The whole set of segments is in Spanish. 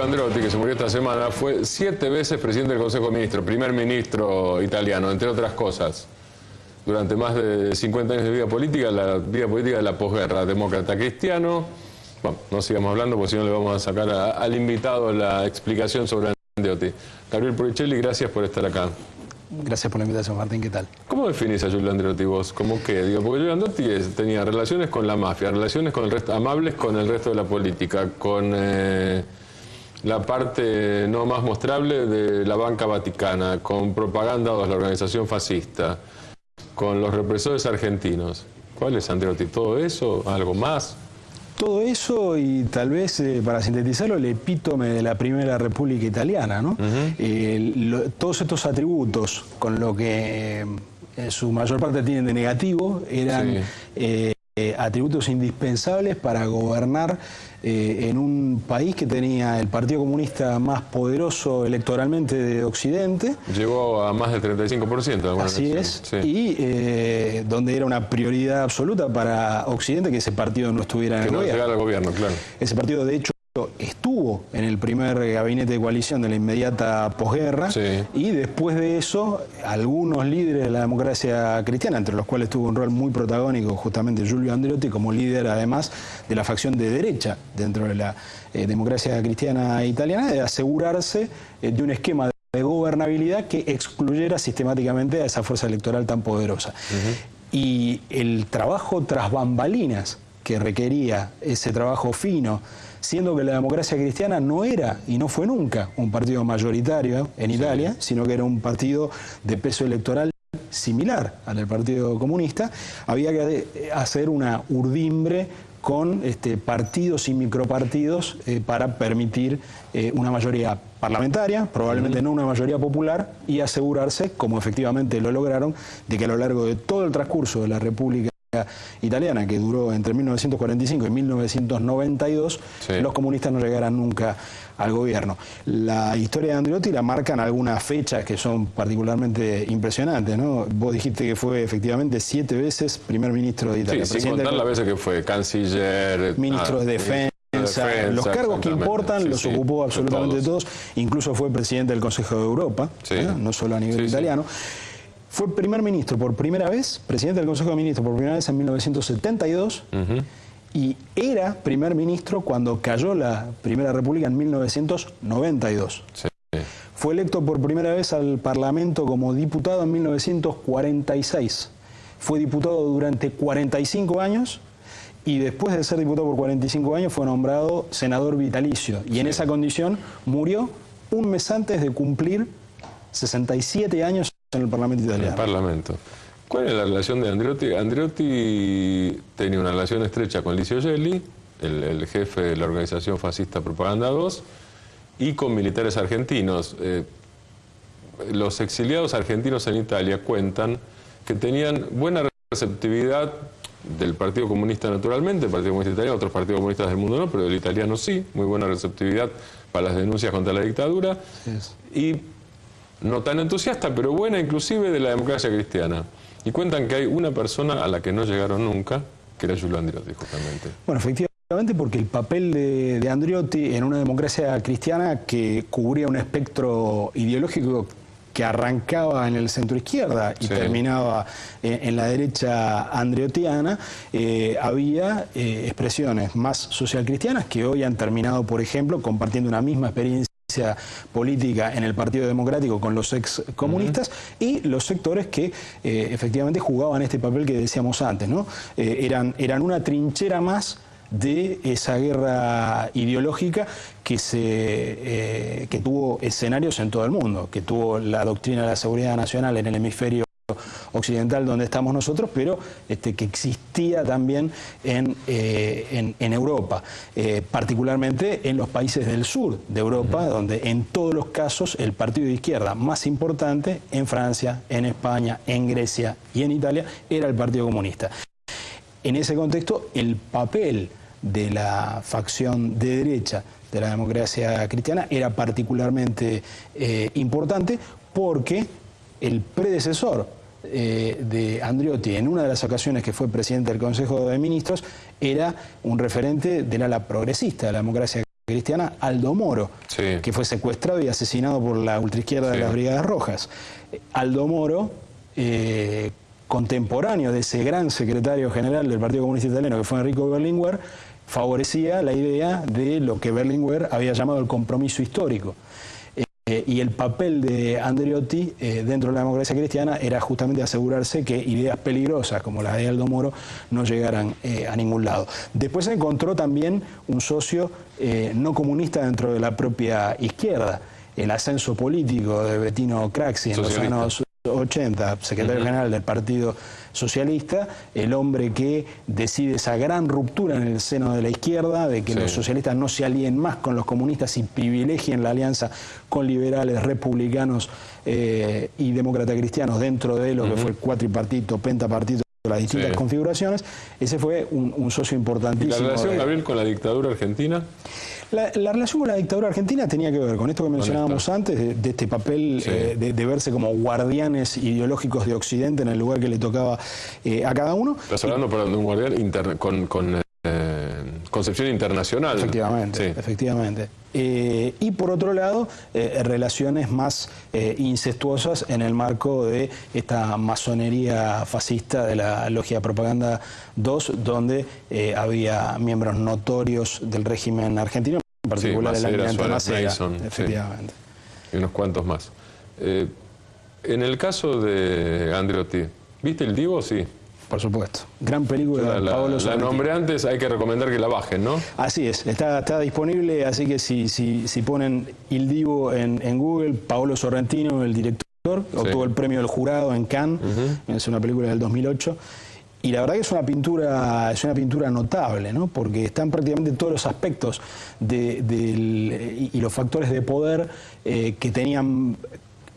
Giulio Andreotti, que se murió esta semana, fue siete veces presidente del Consejo de Ministros, primer ministro italiano, entre otras cosas. Durante más de 50 años de vida política, la vida política de la posguerra, demócrata cristiano. Bueno, no sigamos hablando porque si no le vamos a sacar al invitado la explicación sobre Andreotti. Gabriel Puricelli, gracias por estar acá. Gracias por la invitación, Martín. ¿Qué tal? ¿Cómo definís a Giulio Andreotti vos? ¿Cómo qué? Digo, porque Giulio Andreotti tenía relaciones con la mafia, relaciones con el resto, amables con el resto de la política, con eh, la parte no más mostrable de la banca vaticana, con propaganda de la organización fascista, con los represores argentinos. ¿Cuál es Andreotti? ¿Todo eso? ¿Algo más? todo eso y tal vez, eh, para sintetizarlo, el epítome de la Primera República Italiana, ¿no? Eh, todos estos atributos, con lo que eh, su mayor parte tienen de negativo, eran atributos indispensables para gobernar eh, en un país que tenía el Partido Comunista más poderoso electoralmente de Occidente. Llegó a más del 35%. Así es, y eh, donde era una prioridad absoluta para Occidente que ese partido no estuviera en el no gobierno. al gobierno, claro. Ese partido, de hecho, estuvo en el primer gabinete de coalición de la inmediata posguerra y después de eso algunos líderes de la democracia cristiana, entre los cuales tuvo un rol muy protagónico justamente Giulio Andreotti como líder además de la facción de derecha dentro de la eh, democracia cristiana italiana, de asegurarse eh, de un esquema de gobernabilidad que excluyera sistemáticamente a esa fuerza electoral tan poderosa. Y el trabajo tras bambalinas que requería ese trabajo fino, siendo que la democracia cristiana no era y no fue nunca un partido mayoritario en Italia, sino que era un partido de peso electoral similar al del Partido Comunista, había que hacer una urdimbre con este, partidos y micropartidos eh, para permitir eh, una mayoría parlamentaria, probablemente no una mayoría popular, y asegurarse, como efectivamente lo lograron, de que a lo largo de todo el transcurso de la República italiana que duró entre 1945 y 1992, los comunistas no llegaran nunca al gobierno. La historia de Andreotti la marcan algunas fechas que son particularmente impresionantes, ¿no? Vos dijiste que fue efectivamente siete veces primer ministro de Italia. Sí, sin contar las veces que fue canciller... Ministro de ah, Defensa, los cargos que importan los ocupó absolutamente todos. incluso fue presidente del Consejo de Europa, no solo a nivel italiano. Fue primer ministro por primera vez, presidente del Consejo de Ministros por primera vez en 1972 y era primer ministro cuando cayó la Primera República en 1992. Fue electo por primera vez al Parlamento como diputado en 1946. Fue diputado durante 45 años y después de ser diputado por 45 años fue nombrado senador vitalicio. Y en esa condición murió un mes antes de cumplir 67 años en el Parlamento italiano. En el Parlamento. ¿Cuál es la relación de Andreotti? Andreotti tenía una relación estrecha con Licio Gelli, el, jefe de la organización fascista Propaganda 2, y con militares argentinos. Eh, los exiliados argentinos en Italia cuentan que tenían buena receptividad del Partido Comunista naturalmente, el Partido Comunista Italiano, otros partidos comunistas del mundo no, pero el italiano sí, muy buena receptividad para las denuncias contra la dictadura. Y no tan entusiasta, pero buena inclusive de la democracia cristiana. Y cuentan que hay una persona a la que no llegaron nunca, que era Giulio Andreotti, justamente. Bueno, efectivamente, porque el papel de, Andreotti en una democracia cristiana que cubría un espectro ideológico que arrancaba en el centro izquierda y terminaba en, la derecha andreotiana, eh, había eh, expresiones más social cristianas que hoy han terminado, por ejemplo, compartiendo una misma experiencia política en el Partido Democrático con los ex comunistas y los sectores que eh, efectivamente jugaban este papel que decíamos antes, ¿no? Eh, eran, eran una trinchera más de esa guerra ideológica que, se, eh, que tuvo escenarios en todo el mundo, que tuvo la doctrina de la seguridad nacional en el hemisferio occidental donde estamos nosotros, pero este, que existía también en, eh, en, Europa, eh, particularmente en los países del sur de Europa, donde en todos los casos el partido de izquierda más importante, en Francia, en España, en Grecia y en Italia, era el Partido Comunista. En ese contexto, el papel de la facción de derecha de la democracia cristiana era particularmente eh, importante porque el predecesor eh, de Andriotti en una de las ocasiones que fue presidente del Consejo de Ministros era un referente del ala progresista de la democracia cristiana, Aldo Moro, que fue secuestrado y asesinado por la ultraizquierda de las Brigadas Rojas. Aldo Moro, eh, contemporáneo de ese gran secretario general del Partido Comunista Italiano, que fue Enrico Berlinguer, favorecía la idea de lo que Berlinguer había llamado el compromiso histórico. Eh, y el papel de Andreotti eh, dentro de la democracia cristiana era justamente asegurarse que ideas peligrosas como la de Aldo Moro no llegaran eh, a ningún lado. Después se encontró también un socio no comunista dentro de la propia izquierda. El ascenso político de Bettino Craxi en los años 80, secretario general del Partido Socialista, el hombre que decide esa gran ruptura en el seno de la izquierda, de que los socialistas no se alíen más con los comunistas y privilegien la alianza con liberales, republicanos eh, y demócratas cristianos dentro de lo que fue el cuatripartito, pentapartito las distintas configuraciones, ese fue un, socio importantísimo. ¿Y la relación, Gabriel, con la dictadura argentina? La, relación con la dictadura argentina tenía que ver con esto que mencionábamos antes, de, este papel eh, de, verse como guardianes ideológicos de Occidente en el lugar que le tocaba eh, a cada uno. Estás hablando de un guardián con, con eh, concepción internacional. Efectivamente, efectivamente. Eh, y por otro lado, eh, relaciones más incestuosas en el marco de esta masonería fascista de la Logia Propaganda 2, donde había miembros notorios del régimen argentino, en particular el almirante Macera. efectivamente. Y unos cuantos más. en el caso de Andreotti, ¿viste el Divo? Sí. Por supuesto. Gran película la, Paolo La nombre antes, hay que recomendar que la bajen, ¿no? Así es, está, está disponible, así que si, si, si ponen Il Divo en, en Google, Paolo Sorrentino, el director, obtuvo el premio del jurado en Cannes, es una película del 2008. Y la verdad que es una pintura, es una pintura notable, ¿no? porque están prácticamente todos los aspectos de, y los factores de poder eh, que tenían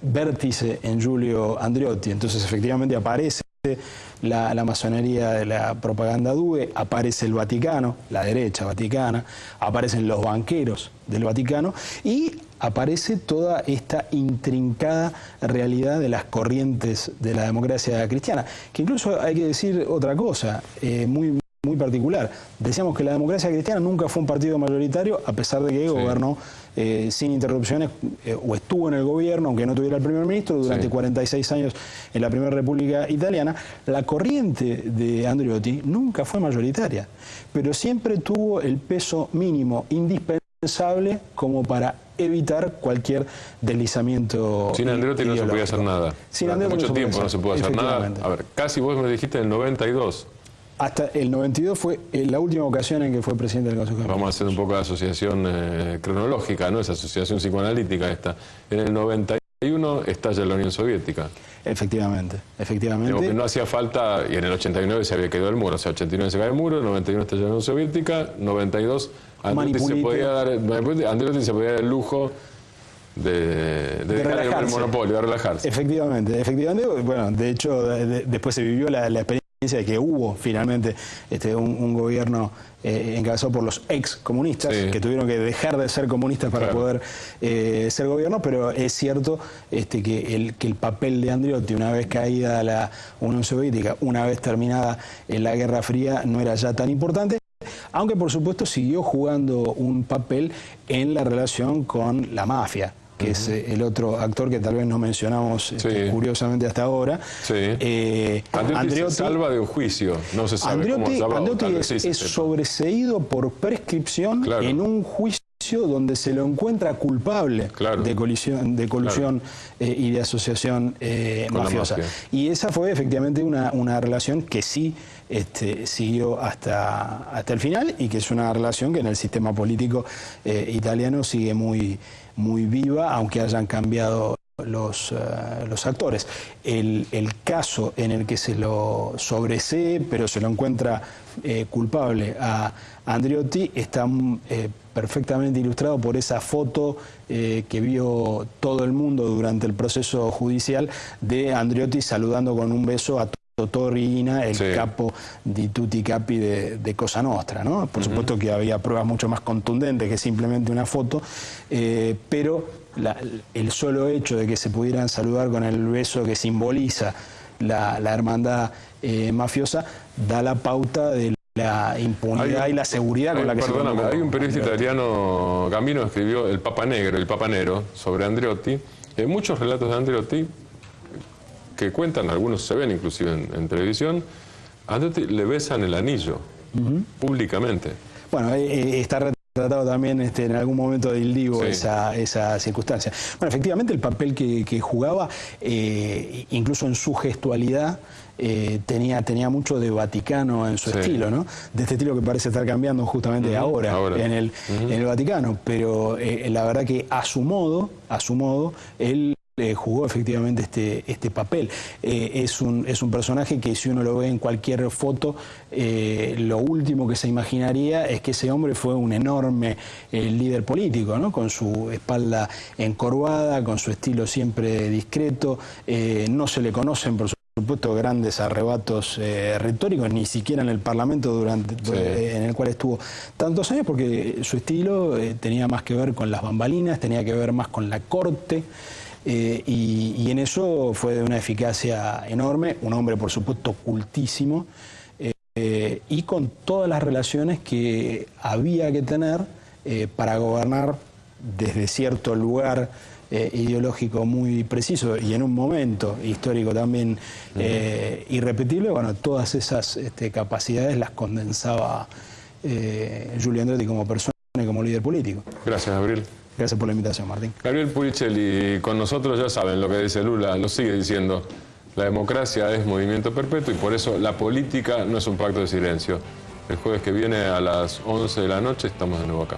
vértice en Giulio Andreotti. Entonces efectivamente aparece la, masonería de la propaganda DUE, aparece el Vaticano, la derecha vaticana, aparecen los banqueros del Vaticano y aparece toda esta intrincada realidad de las corrientes de la democracia cristiana, que incluso hay que decir otra cosa, eh, muy particular. Decíamos que la democracia cristiana nunca fue un partido mayoritario, a pesar de que gobernó eh, sin interrupciones, eh, o estuvo en el gobierno, aunque no tuviera el primer ministro, durante 46 años en la Primera República Italiana. La corriente de Andriotti nunca fue mayoritaria, pero siempre tuvo el peso mínimo indispensable como para evitar cualquier deslizamiento. Sin Andriotti no se podía hacer nada. Sin mucho tiempo no se pudo hacer nada. A ver, casi vos me dijiste en el 92. Hasta el 92 fue la última ocasión en que fue presidente del Consejo Vamos a hacer un poco de asociación eh, cronológica, ¿no? Esa asociación psicoanalítica esta. En el 91 estalla la Unión Soviética. Efectivamente, efectivamente. que no hacía falta, y en el 89 se había quedado el muro, o sea, 89 se cae el muro, el 91 estalla la Unión Soviética, 92 Andrés se podía dar, se podía dar el lujo de, dejar el monopolio, de relajarse. Efectivamente, efectivamente, bueno, de hecho después se vivió la, la experiencia de que hubo finalmente este, un, gobierno eh, encabezado por los ex comunistas que tuvieron que dejar de ser comunistas para poder eh, ser gobierno, pero es cierto este, que, el, que el papel de Andriotti, una vez caída la Unión Soviética, una vez terminada la Guerra Fría, no era ya tan importante aunque por supuesto siguió jugando un papel en la relación con la mafia que es eh, el otro actor que tal vez no mencionamos este, curiosamente hasta ahora. Sí. Eh, Andreotti, se salva de un juicio, no se sabe Andreotti, cómo Andreotti es, sobreseído por prescripción en un juicio donde se lo encuentra culpable de colusión, de colusión eh, y de asociación eh, mafiosa. Y esa fue efectivamente una, una relación que sí este, siguió hasta, hasta el final y que es una relación que en el sistema político italiano sigue muy, muy viva, aunque hayan cambiado los, eh, los actores. El, caso en el que se lo sobresee, pero se lo encuentra eh, culpable a Andriotti, está eh, perfectamente ilustrado por esa foto que vio todo el mundo durante el proceso judicial de Andriotti saludando con un beso a Torrina, el capo di tutti capi de, Cosa Nostra. ¿no? Por supuesto que había pruebas mucho más contundentes que simplemente una foto, pero el solo hecho de que se pudieran saludar con el beso que simboliza la, hermandad eh, mafiosa da la pauta de la impunidad y la seguridad con la que se Perdóname, hay un periodista italiano, Gambino, escribió El Papa Negro, El Papa Nero, sobre Andreotti. Hay muchos relatos de Andreotti que cuentan, algunos se ven inclusive en, televisión, a Andreotti le besan el anillo, públicamente. Bueno, eh, eh, está retratado también este, en algún momento del libro esa, esa, circunstancia. Bueno, efectivamente el papel que, jugaba, eh, incluso en su gestualidad, tenía, tenía mucho de Vaticano en su estilo, ¿no? De este estilo que parece estar cambiando justamente ahora, En, el, en el Vaticano, pero la verdad que a su modo, a su modo, él jugó efectivamente este, este papel. Eh, es, un, es un personaje que si uno lo ve en cualquier foto, eh, lo último que se imaginaría es que ese hombre fue un enorme eh, líder político, ¿no? con su espalda encorvada, con su estilo siempre discreto, no se le conocen por supuesto grandes arrebatos retóricos, ni siquiera en el Parlamento durante en el cual estuvo tantos años, porque su estilo tenía más que ver con las bambalinas, tenía que ver más con la corte. Eh, y, en eso fue de una eficacia enorme, un hombre por supuesto cultísimo, eh, y con todas las relaciones que había que tener eh, para gobernar desde cierto lugar ideológico muy preciso y en un momento histórico también irrepetible, bueno, todas esas este, capacidades las condensaba Julio Andretti como persona y como líder político. Gracias, Abril. Gracias por la invitación, Martín. Gabriel Puricelli, con nosotros ya saben lo que dice Lula, lo sigue diciendo. La democracia es movimiento perpetuo y por eso la política no es un pacto de silencio. El jueves que viene a las 11 de la noche estamos de nuevo acá.